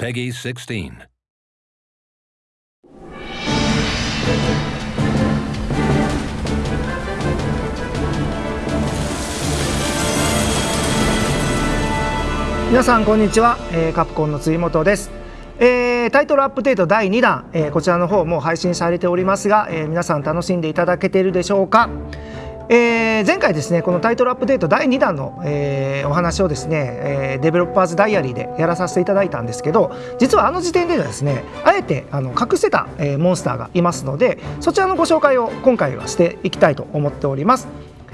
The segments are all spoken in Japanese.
Peggy 16. 皆さんこんにちは、えーカプコンの辻本です、えータイトルアップデート第2弾、えーこちらの方も配信されておりますが、えー皆さん楽しんでいただけているでしょうか、えー前回ですねこのタイトルアップデート第2弾の、えーお話をですね、えーデベロッパーズダイアリーでやらさせていただいたんですけど実はあの時点ではですねあえてあの隠してた、えーモンスターがいますのでそちらのご紹介を今回はしていきたいと思っております。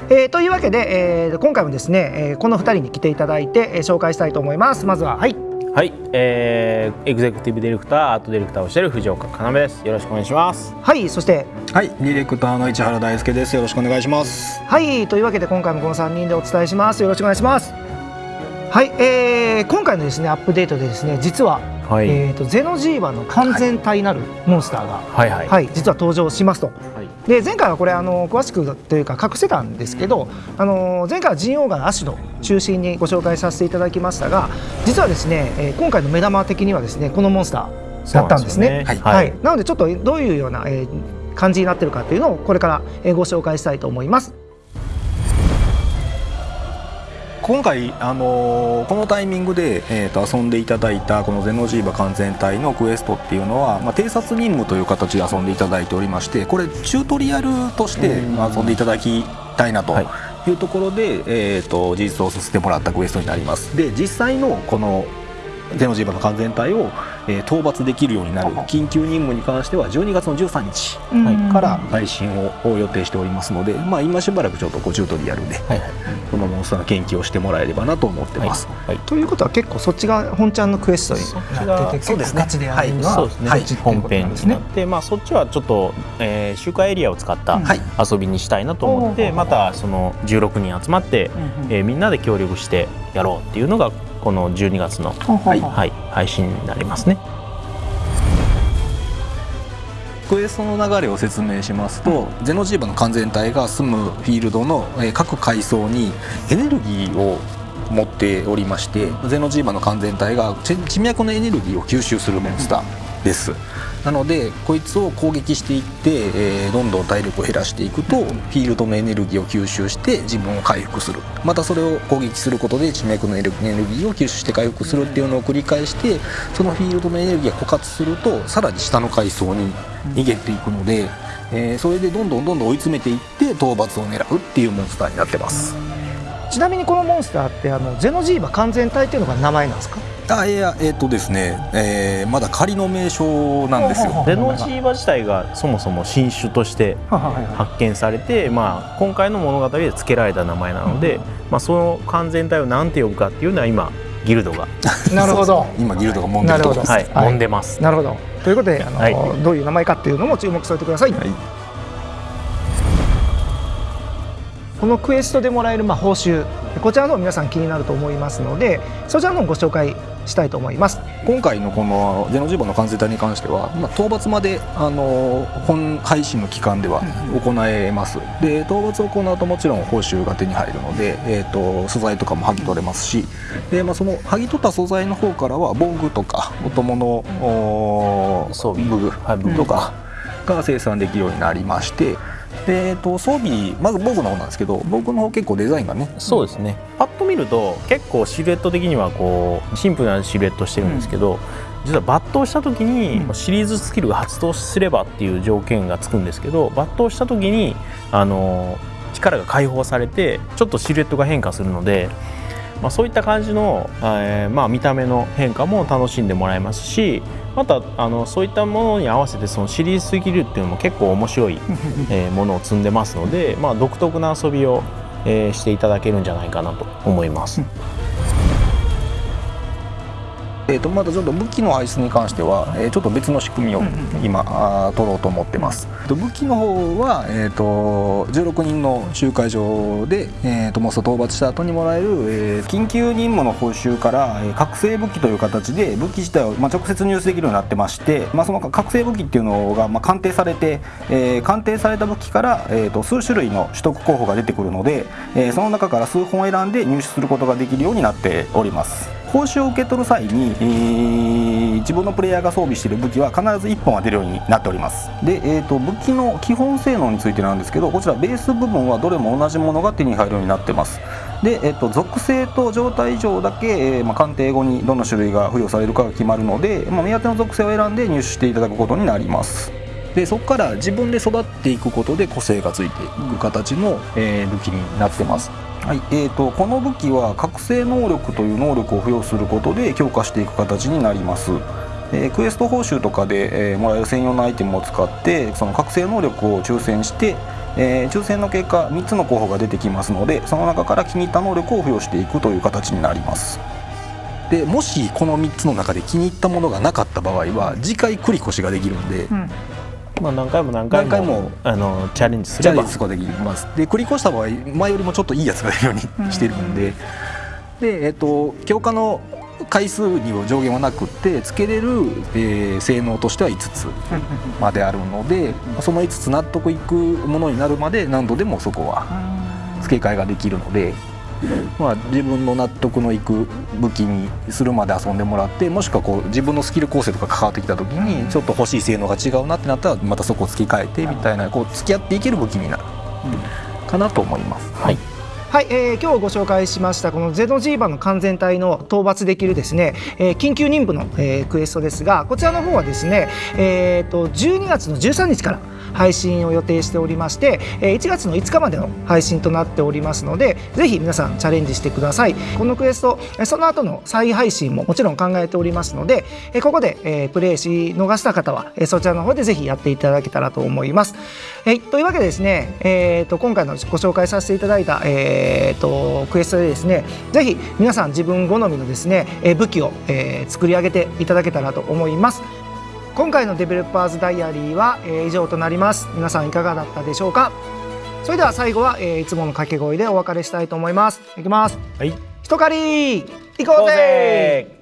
えーというわけで、えー今回もですね、えーこの2人に来ていただいて、えー紹介したいと思います。まずははい。はい、えー、エグゼクティブディレクター、アートディレクターをしている藤岡要です。よろしくお願いします。はいそしてはい、ディレクターの市原大輔です。よろしくお願いします。はいというわけで今回もこの3人でお伝えしますよろしくお願いしますはい、えー今回のですねアップデートでですね実は、はい、えー、とゼノジーバの完全体なるモンスターが、はい、はい、はい、実は登場しますと。はいで前回はこれあの詳しくというか隠せたんですけどあの前回はジンオーガのアシド中心にご紹介させていただきましたが実はですね、えー今回の目玉的にはですねこのモンスターだったんですね。はい、ははいい、なのでちょっとどういうような、えー感じになってるかっていうのをこれから、えーご紹介したいと思います。今回、あのーこのタイミングで、えー、と遊んでいただいたこのゼノジーバ完全体のクエストっていうのは、まあ、偵察任務という形で遊んでいただいておりましてこれチュートリアルとしてうん。遊んでいただきたいなとはい。いうところで、えー、と実装させてもらったクエストになります。で実際のこのゼノジーバの完全体を、えー討伐できるようになる緊急任務に関しては12月の13日うん。から配信をを予定しておりますので、まあ、今しばらくちょっとこうチュートリアルではい、はい、このモンスターの研究をしてもらえればなと思ってます。はい、ということは結構そっちが本ちゃんのクエストになってて結そうですね構ガチでやるには、そうですね、そっちって。いう本編ですね。になって、まあ、そっちはちょっと、えー、周回エリアを使ったはい。遊びにしたいなと思って、うんまたその16人集まって、えーみんなで協力してやろうっていうのがこの12月の、はいはい、配信になりますね。クエストの流れを説明しますと、ゼノジーバの完全体が住むフィールドのえー各階層にエネルギーを持っておりましてゼノジーバの完全体が地脈のエネルギーを吸収するモンスターです。なのでこいつを攻撃していって、えーどんどん体力を減らしていくとフィールドのエネルギーを吸収して自分を回復する。またそれを攻撃することで地脈のエネルギーを吸収して回復するっていうのを繰り返してそのフィールドのエネルギーが枯渇するとさらに下の階層に逃げていくので、えーそれでどんどんどんどん追い詰めていって討伐を狙うっていうモンスターになってます。ちなみにこのモンスターってあのゼノジーバ完全体っていうのが名前なんですか？あいやえっ、とですね、えーまだ仮の名称なんですよ。ゼノジーバ自体がそもそも新種として発見されて、まあ、今回の物語で付けられた名前なので、まあ、その完全体を何て呼ぶかっていうのは今ギルドが、なるほど。今ギルドが揉んでるところですはい。はい。揉んでます。なるほど。ということであの、はい。どういう名前かっていうのも注目しておいてください。はいこのクエストでもらえるまあ報酬こちらの方皆さん気になると思いますのでそちらの方ご紹介したいと思います。今回のこのゼノジーバの完成体に関しては、まあ、討伐まであの本配信の期間では行えます。で討伐を行うともちろん報酬が手に入るので、えー、と素材とかも剥ぎ取れますし。で、まあ、その剥ぎ取った素材の方からは防具とかお供のお装備。武具はい武具とかが生産できるようになりましてで、えー、と装備まず防具の方なんですけど防具の方結構デザインがねそうですね。パッと見ると結構シルエット的にはこうシンプルなシルエットしてるんですけど、実は抜刀した時にシリーズスキルが発動すればっていう条件がつくんですけど抜刀した時にあの力が解放されてちょっとシルエットが変化するので、まあ、そういった感じの、えーまあ、見た目の変化も楽しんでもらえますしまたあのそういったものに合わせてそのシリーズスキルっていうのも結構面白い、えーものを積んでますので、まあ、独特な遊びを、えーしていただけるんじゃないかなと思います。えー、とまたちょっと武器の排出に関しては、えーちょっと別の仕組みを今、あー取ろうと思ってます。と武器の方は、えー、と16人の集会場で、えー、とモンスター討伐した後にもらえる、えー緊急任務の報酬から、えー覚醒武器という形で武器自体を、まあ、直接入手できるようになってまして、まあ、その覚醒武器っていうのが、まあ、鑑定されて、えー鑑定された武器から、えー、と数種類の取得候補が出てくるので、えーその中から数本選んで入手することができるようになっております。報酬を受け取る際に、えー自分のプレイヤーが装備している武器は必ず1本は出るようになっております。で、えー、と武器の基本性能についてなんですけどこちらベース部分はどれも同じものが手に入るようになってます。で、えー、と属性と状態上だけ、えーまあ、鑑定後にどの種類が付与されるかが決まるので、まあ、目当ての属性を選んで入手していただくことになります。でそこから自分で育っていくことで個性がついていく形の、えー武器になってます。はいえー、とこの武器は覚醒能力という能力を付与することで強化していく形になります、えークエスト報酬とかで、えーもらえる専用のアイテムを使ってその覚醒能力を抽選して、えー抽選の結果3つの候補が出てきますのでその中から気に入った能力を付与していくという形になります。でもしこの3つの中で気に入ったものがなかった場合は次回繰り越しができるんで、まあ、何回も何回も何回も。あのチャレンジすチャればレンジすることができます。で繰り越した場合前よりもちょっといいやつが出るようにしてるんで、でえっ、と強化の回数には上限はなくってつけれる、えー性能としては5つまであるのでその5つ納得いくものになるまで何度でもそこは付け替えができるので、まあ、自分の納得のいく武器にするまで遊んでもらってもしくはこう自分のスキル構成とか関わってきた時にちょっと欲しい性能が違うなってなったらまたそこを付け替えてみたいなこう付き合っていける武器になる。かなと思います。はいはい、えー今日ご紹介しましたこのゼノジーバの完全体の討伐できるですね、えー緊急任務の、えークエストですがこちらの方はですね、えー、と12月の13日から配信を予定しておりまして、え1月の5日までの配信となっておりますのでぜひ皆さんチャレンジしてくださいこのクエストその後の再配信ももちろん考えておりますので、ここで、プレイし逃した方は、そちらの方でぜひやっていただけたらと思います。えーというわけでですね、えー、と今回のご紹介させていただいた、えー、とクエストでですねぜひ皆さん自分好みのですね、えー武器を、えー作り上げていただけたらと思います。今回のデベロッパーズダイアリーは、えー以上となります。皆さんいかがだったでしょうか？それでは最後は、えーいつもの掛け声でお別れしたいと思います。いきます。はい一狩り行こうぜ